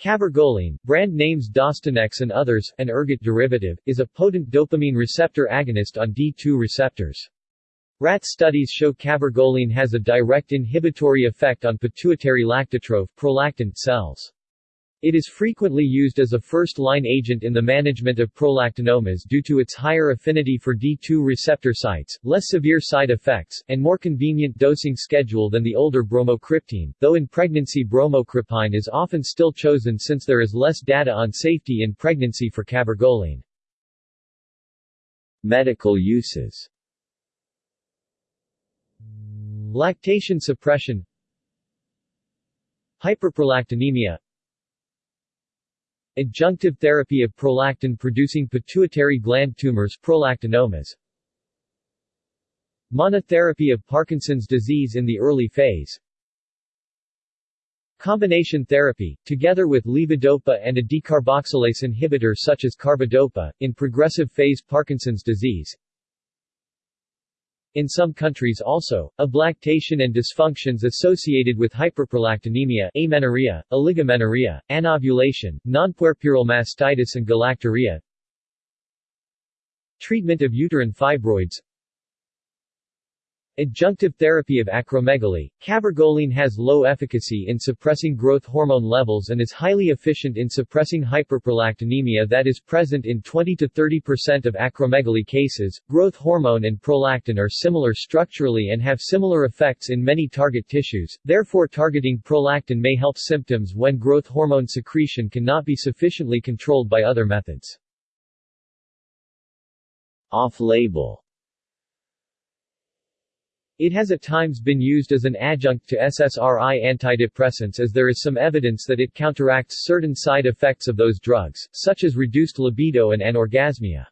Cabergoline, brand names Dostinex and others, an ergot derivative, is a potent dopamine receptor agonist on D2 receptors. Rat studies show cabergoline has a direct inhibitory effect on pituitary lactotroph prolactin cells. It is frequently used as a first-line agent in the management of prolactinomas due to its higher affinity for D2 receptor sites, less severe side effects, and more convenient dosing schedule than the older bromocriptine, though in pregnancy bromocriptine is often still chosen since there is less data on safety in pregnancy for cabergoline. Medical uses. Lactation suppression. Hyperprolactinemia Adjunctive therapy of prolactin-producing pituitary gland tumors prolactinomas. Monotherapy of Parkinson's disease in the early phase. Combination therapy, together with levodopa and a decarboxylase inhibitor such as carbidopa, in progressive phase Parkinson's disease in some countries also, ablactation and dysfunctions associated with hyperprolactinemia amenorrhea, oligomenorrhea, anovulation, nonpuerperal mastitis and galactorrhea Treatment of uterine fibroids Adjunctive therapy of acromegaly, cabergoline has low efficacy in suppressing growth hormone levels and is highly efficient in suppressing hyperprolactinemia that is present in 20 to 30% of acromegaly cases. Growth hormone and prolactin are similar structurally and have similar effects in many target tissues, therefore targeting prolactin may help symptoms when growth hormone secretion cannot be sufficiently controlled by other methods. Off-label it has at times been used as an adjunct to SSRI antidepressants as there is some evidence that it counteracts certain side effects of those drugs, such as reduced libido and anorgasmia.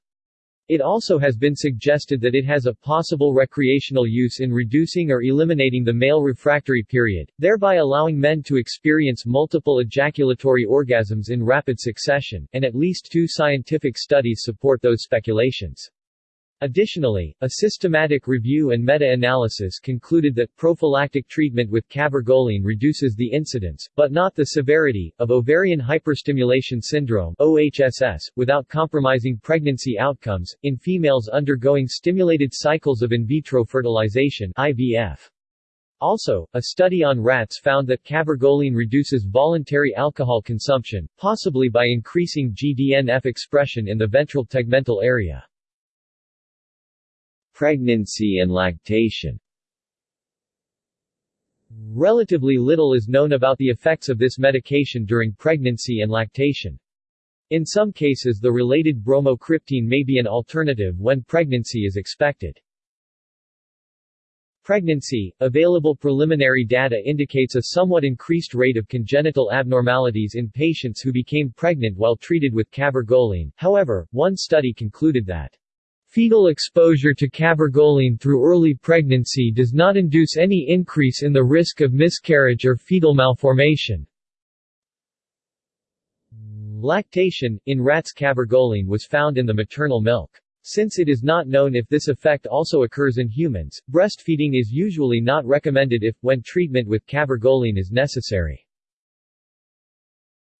It also has been suggested that it has a possible recreational use in reducing or eliminating the male refractory period, thereby allowing men to experience multiple ejaculatory orgasms in rapid succession, and at least two scientific studies support those speculations. Additionally, a systematic review and meta-analysis concluded that prophylactic treatment with cabergoline reduces the incidence, but not the severity, of ovarian hyperstimulation syndrome OHSS, without compromising pregnancy outcomes, in females undergoing stimulated cycles of in vitro fertilization IVF. Also, a study on rats found that cabergoline reduces voluntary alcohol consumption, possibly by increasing GDNF expression in the ventral tegmental area. Pregnancy and lactation Relatively little is known about the effects of this medication during pregnancy and lactation. In some cases the related bromocriptine may be an alternative when pregnancy is expected. Pregnancy, available preliminary data indicates a somewhat increased rate of congenital abnormalities in patients who became pregnant while treated with cabergoline, however, one study concluded that Fetal exposure to cabergoline through early pregnancy does not induce any increase in the risk of miscarriage or fetal malformation. Lactation, in rats cabergoline was found in the maternal milk. Since it is not known if this effect also occurs in humans, breastfeeding is usually not recommended if, when treatment with cabergoline is necessary.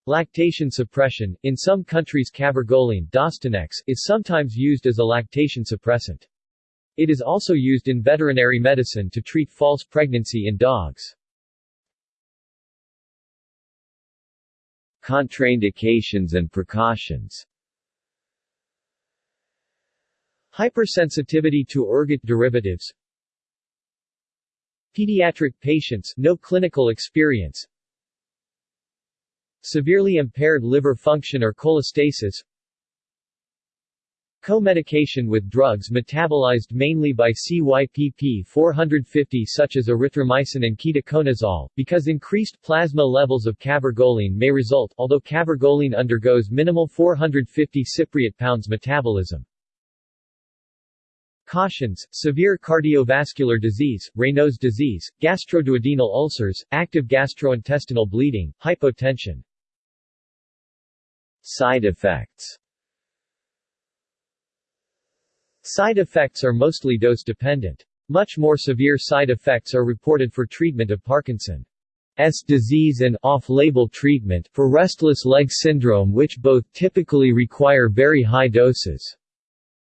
Lactation suppression, in some countries cabergoline Dostinex, is sometimes used as a lactation suppressant. It is also used in veterinary medicine to treat false pregnancy in dogs. Contraindications and precautions Hypersensitivity to ergot derivatives Pediatric patients no clinical experience Severely impaired liver function or cholestasis Co-medication with drugs metabolized mainly by CYPP450 such as erythromycin and ketoconazole, because increased plasma levels of cabergoline may result although cabergoline undergoes minimal 450 cypriot pounds metabolism. Cautions, severe cardiovascular disease, Raynaud's disease, gastroduodenal ulcers, active gastrointestinal bleeding, hypotension. Side effects Side effects are mostly dose-dependent. Much more severe side effects are reported for treatment of Parkinson's disease and off-label treatment for restless leg syndrome which both typically require very high doses.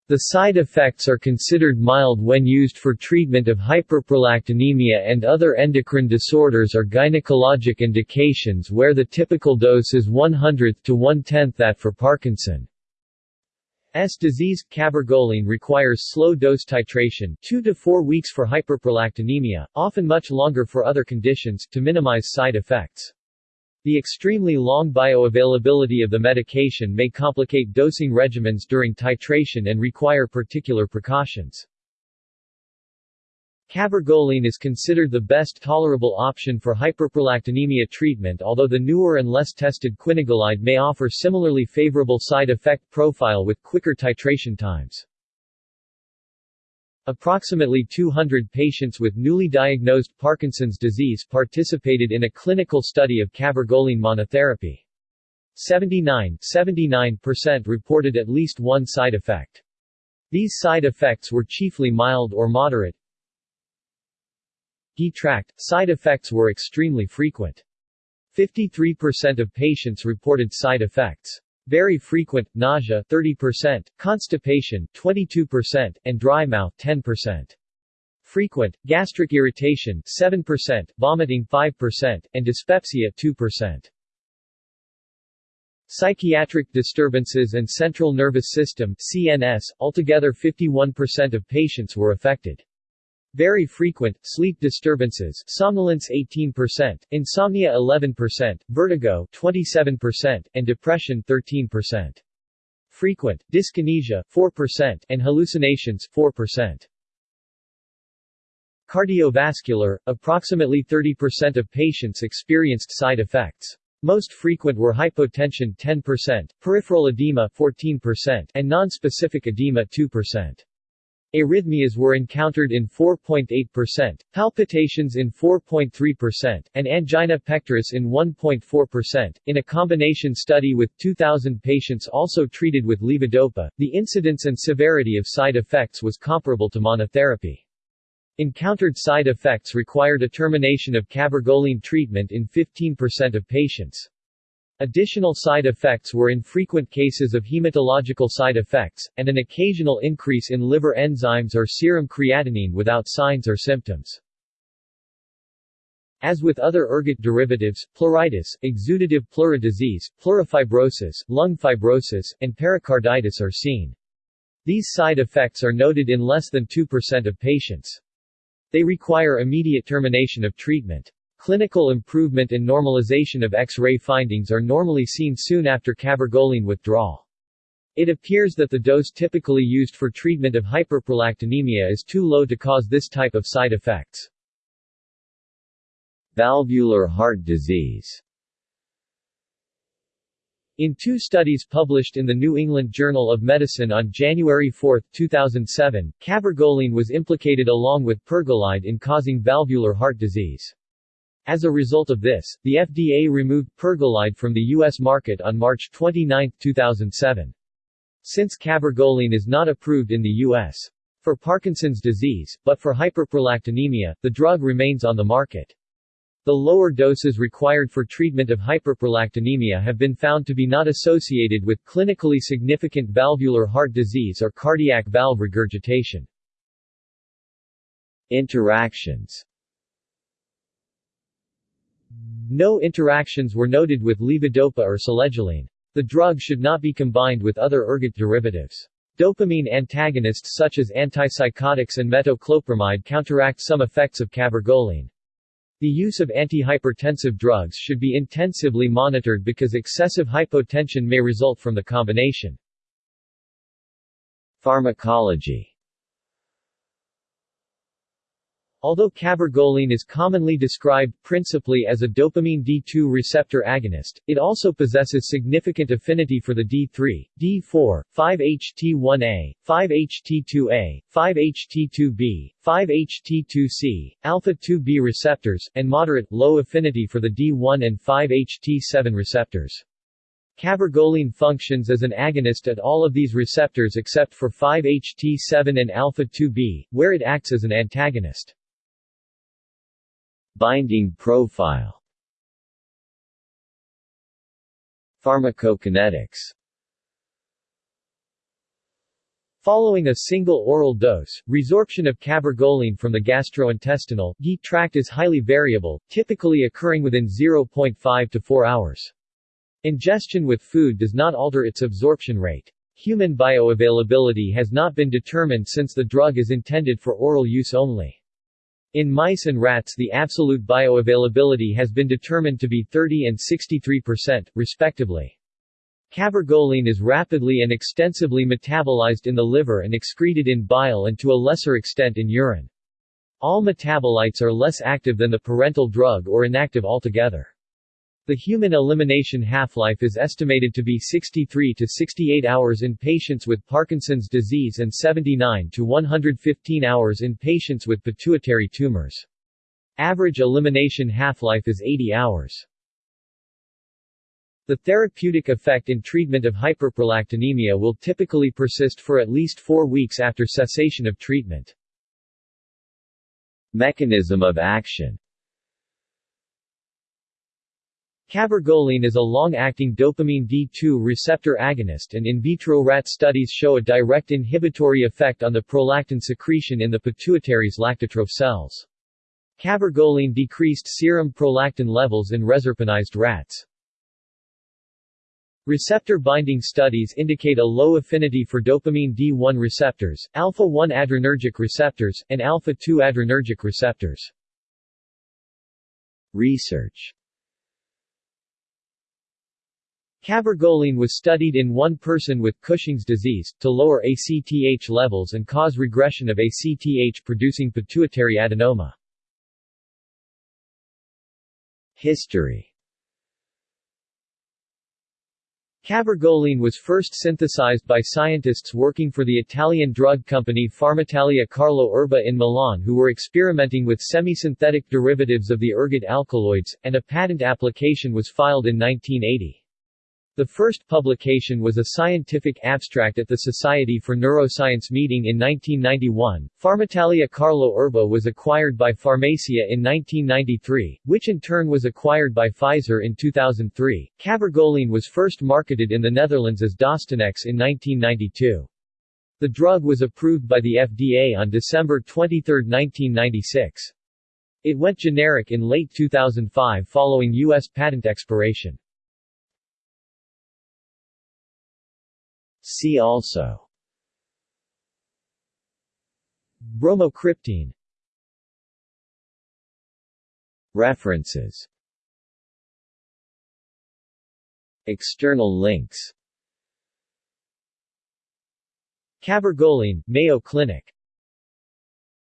The side effects are considered mild when used for treatment of hyperprolactinemia and other endocrine disorders or gynecologic indications where the typical dose is 100th to 1/10th that for Parkinson's disease. Cabergoline requires slow dose titration 2 to 4 weeks for hyperprolactinemia, often much longer for other conditions, to minimize side effects. The extremely long bioavailability of the medication may complicate dosing regimens during titration and require particular precautions. Cabergoline is considered the best tolerable option for hyperprolactinemia treatment although the newer and less tested quinagolide may offer similarly favorable side effect profile with quicker titration times. Approximately 200 patients with newly diagnosed Parkinson's disease participated in a clinical study of cabergoline monotherapy. 79 79% reported at least one side effect. These side effects were chiefly mild or moderate. Detract, side effects were extremely frequent. 53% of patients reported side effects. Very frequent, nausea 30%, constipation 22%, and dry mouth 10%. Frequent, gastric irritation 7%, vomiting 5%, and dyspepsia 2%. Psychiatric disturbances and central nervous system CNS, altogether 51% of patients were affected. Very frequent, sleep disturbances somnolence 18%, insomnia 11%, vertigo 27%, and depression 13%. Frequent, dyskinesia 4%, and hallucinations 4%. Cardiovascular, approximately 30% of patients experienced side effects. Most frequent were hypotension 10%, peripheral edema 14%, and nonspecific edema 2%. Arrhythmias were encountered in 4.8%, palpitations in 4.3%, and angina pectoris in 1.4%. In a combination study with 2,000 patients also treated with levodopa, the incidence and severity of side effects was comparable to monotherapy. Encountered side effects required a termination of cabergoline treatment in 15% of patients. Additional side effects were infrequent cases of hematological side effects, and an occasional increase in liver enzymes or serum creatinine without signs or symptoms. As with other ergot derivatives, pleuritis, exudative pleural disease, pleurofibrosis, lung fibrosis, and pericarditis are seen. These side effects are noted in less than 2% of patients. They require immediate termination of treatment. Clinical improvement and normalization of X-ray findings are normally seen soon after cabergoline withdrawal. It appears that the dose typically used for treatment of hyperprolactinemia is too low to cause this type of side effects. Valvular heart disease in two studies published in the New England Journal of Medicine on January 4, 2007, cabergoline was implicated along with pergolide in causing valvular heart disease. As a result of this, the FDA removed pergolide from the U.S. market on March 29, 2007. Since cabergoline is not approved in the U.S. for Parkinson's disease, but for hyperprolactinemia, the drug remains on the market. The lower doses required for treatment of hyperprolactinemia have been found to be not associated with clinically significant valvular heart disease or cardiac valve regurgitation. Interactions no interactions were noted with levodopa or selegiline. The drug should not be combined with other ergot derivatives. Dopamine antagonists such as antipsychotics and metoclopramide counteract some effects of cabergoline. The use of antihypertensive drugs should be intensively monitored because excessive hypotension may result from the combination. Pharmacology Although cabergoline is commonly described principally as a dopamine D2 receptor agonist, it also possesses significant affinity for the D3, D4, 5-HT1A, 5-HT2A, 5-HT2B, 5-HT2C, alpha-2B receptors, and moderate-low affinity for the D1 and 5-HT7 receptors. Cabergoline functions as an agonist at all of these receptors except for 5-HT7 and alpha-2B, where it acts as an antagonist. Binding profile Pharmacokinetics Following a single oral dose, resorption of cabergoline from the gastrointestinal tract is highly variable, typically occurring within 0.5 to 4 hours. Ingestion with food does not alter its absorption rate. Human bioavailability has not been determined since the drug is intended for oral use only. In mice and rats the absolute bioavailability has been determined to be 30 and 63%, respectively. Cabergoline is rapidly and extensively metabolized in the liver and excreted in bile and to a lesser extent in urine. All metabolites are less active than the parental drug or inactive altogether. The human elimination half-life is estimated to be 63 to 68 hours in patients with Parkinson's disease and 79 to 115 hours in patients with pituitary tumors. Average elimination half-life is 80 hours. The therapeutic effect in treatment of hyperprolactinemia will typically persist for at least four weeks after cessation of treatment. Mechanism of action Cabergoline is a long-acting dopamine D2 receptor agonist and in vitro rat studies show a direct inhibitory effect on the prolactin secretion in the pituitary's lactotroph cells. Cabergoline decreased serum prolactin levels in reserpinized rats. Receptor binding studies indicate a low affinity for dopamine D1 receptors, alpha-1 adrenergic receptors, and alpha-2 adrenergic receptors. Research Cabergoline was studied in one person with Cushing's disease, to lower ACTH levels and cause regression of ACTH-producing pituitary adenoma. History Cabergoline was first synthesized by scientists working for the Italian drug company Farmitalia Carlo Erba in Milan who were experimenting with semi-synthetic derivatives of the ergot alkaloids, and a patent application was filed in 1980. The first publication was a scientific abstract at the Society for Neuroscience meeting in 1991. Farmitalia Carlo Erba was acquired by Pharmacia in 1993, which in turn was acquired by Pfizer in 2003. Cabergoline was first marketed in the Netherlands as Dostinex in 1992. The drug was approved by the FDA on December 23, 1996. It went generic in late 2005 following U.S. patent expiration. See also. Bromocriptine References. External links. Cabergoline, Mayo Clinic